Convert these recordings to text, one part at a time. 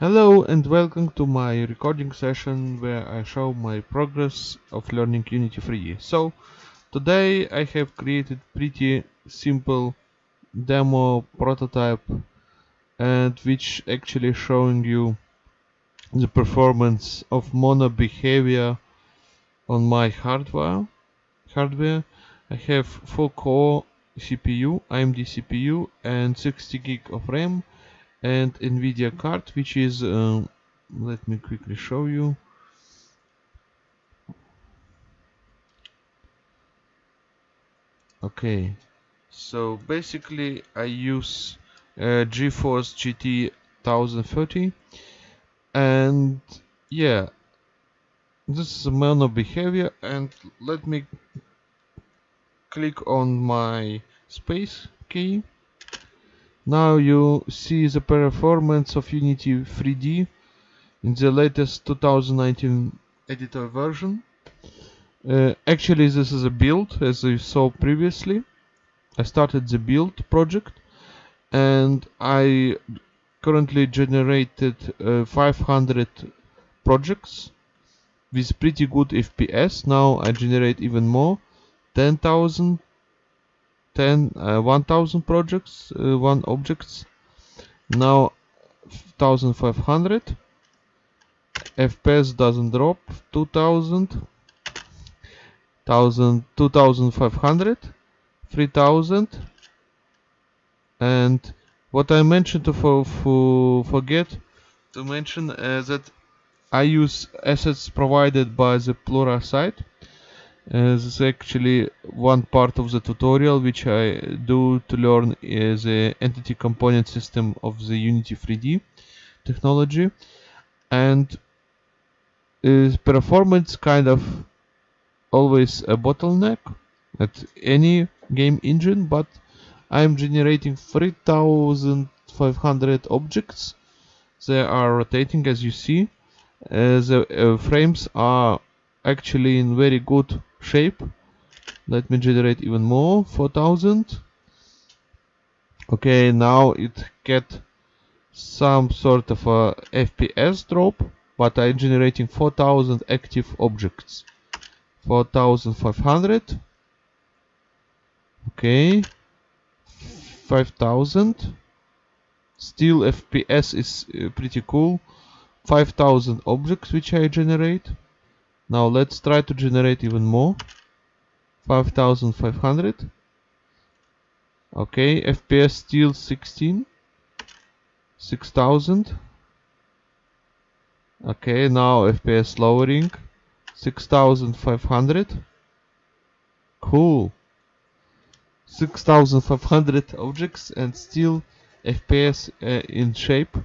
Hello and welcome to my recording session where I show my progress of learning Unity 3D. So today I have created pretty simple demo prototype and which actually showing you the performance of MonoBehaviour on my hardware. Hardware I have 4 core CPU, AMD CPU and 60 gig of RAM and NVIDIA card which is um, let me quickly show you. Okay so basically I use uh, GeForce GT 1030 and yeah this is a MonoBehaviour and let me click on my space key now you see the performance of Unity 3D in the latest 2019 editor version. Uh, actually this is a build as you saw previously. I started the build project and I currently generated uh, 500 projects with pretty good FPS. Now I generate even more 10,000 10 uh, 1000 projects uh, one objects. Now 1500 fps doesn't drop 2000 1000 2500 3000 and what I mentioned to for, for forget to mention uh, that I use assets provided by the Plura uh, this is actually one part of the tutorial which I do to learn the entity component system of the Unity 3D technology. And is performance kind of always a bottleneck at any game engine but I'm generating 3500 objects. They are rotating as you see. Uh, the uh, frames are actually in very good shape. Let me generate even more 4000 okay now it get some sort of a FPS drop but I'm generating 4000 active objects. 4500 okay. 5000 still FPS is uh, pretty cool. 5000 objects which I generate now let's try to generate even more. 5500. Okay, FPS still 16. 6000. Okay, now FPS lowering. 6500. Cool. 6500 objects and still FPS uh, in shape.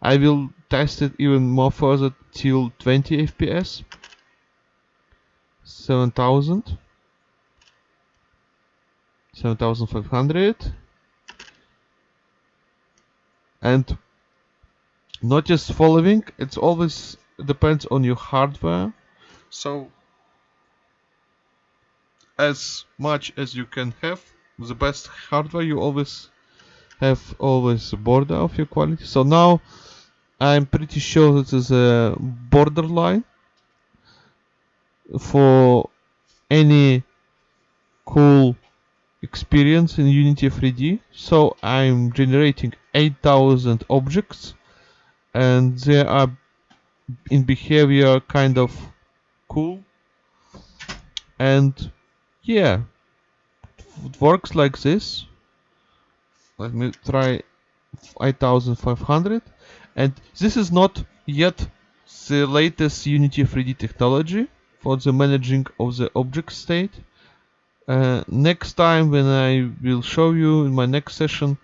I will test it even more further till 20 fps 7000 7500 and not just following it's always depends on your hardware. So as much as you can have the best hardware you always have always border of your quality. So now I'm pretty sure this is a borderline for any cool experience in Unity 3D. So I'm generating 8000 objects and they are in behavior kind of cool and yeah it works like this let me try 8500 and this is not yet the latest Unity 3D technology for the managing of the object state. Uh, next time when I will show you in my next session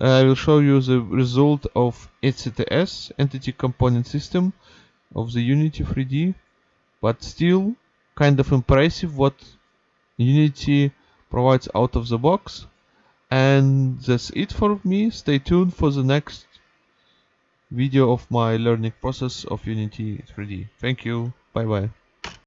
I will show you the result of ECTS, Entity Component System of the Unity 3D but still kind of impressive what Unity provides out of the box and that's it for me stay tuned for the next video of my learning process of Unity 3D. Thank you. Bye bye.